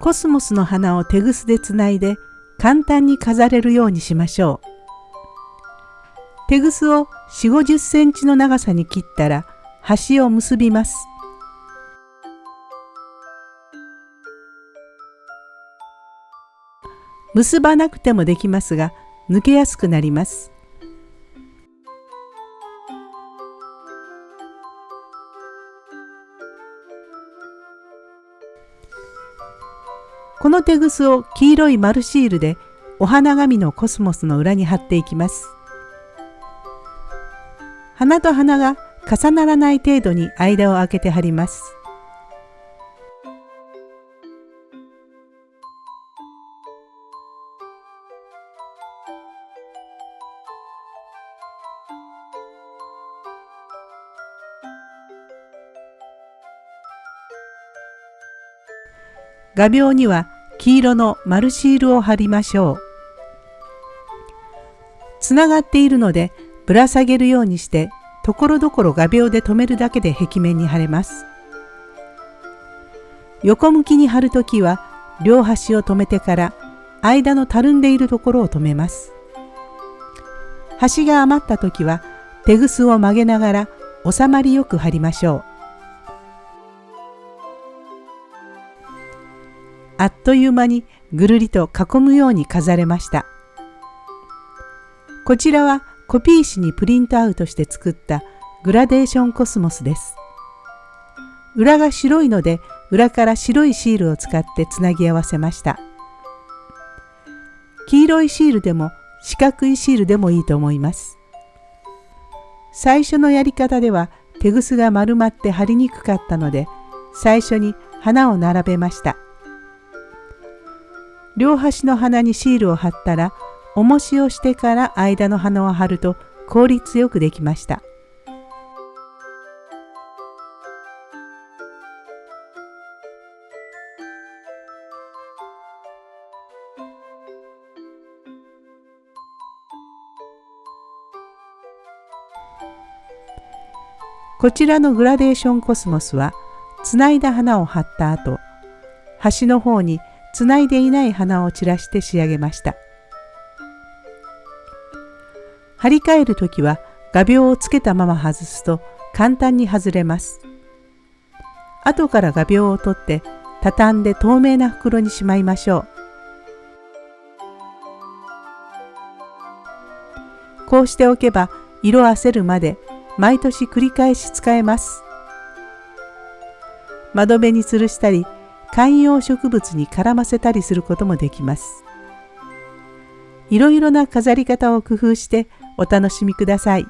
コスモスの花を手ぐすでつないで簡単に飾れるようにしましょう。手ぐすを4 5 0センチの長さに切ったら端を結びます。結ばなくてもできますが抜けやすくなります。このテグスを黄色い丸シールでお花紙のコスモスの裏に貼っていきます。花と花が重ならない程度に間を空けて貼ります。画鋲には黄色の丸シールを貼りましょう。つながっているのでぶら下げるようにしてところどころ画鋲で留めるだけで壁面に貼れます。横向きに貼るときは両端を留めてから間のたるんでいるところを留めます。端が余った時は手ぐすを曲げながら収まりよく貼りましょう。あっという間にぐるりと囲むように飾れました。こちらはコピー紙にプリントアウトして作ったグラデーションコスモスです。裏が白いので裏から白いシールを使ってつなぎ合わせました。黄色いシールでも四角いシールでもいいと思います。最初のやり方では手ぐすが丸まって貼りにくかったので最初に花を並べました。両端の花にシールを貼ったら重しをしてから間の花を貼ると効率よくできました。こちらのグラデーションコスモスはつないだ花を貼った後端の方につないでいない花を散らして仕上げました。張り替える時は画鋲をつけたまま外すと簡単に外れます。後から画鋲を取って畳んで透明な袋にしまいましょう。こうしておけば色あせるまで毎年繰り返し使えます。窓辺に吊るしたり観葉植物に絡ませたりすることもできます。いろいろな飾り方を工夫してお楽しみください。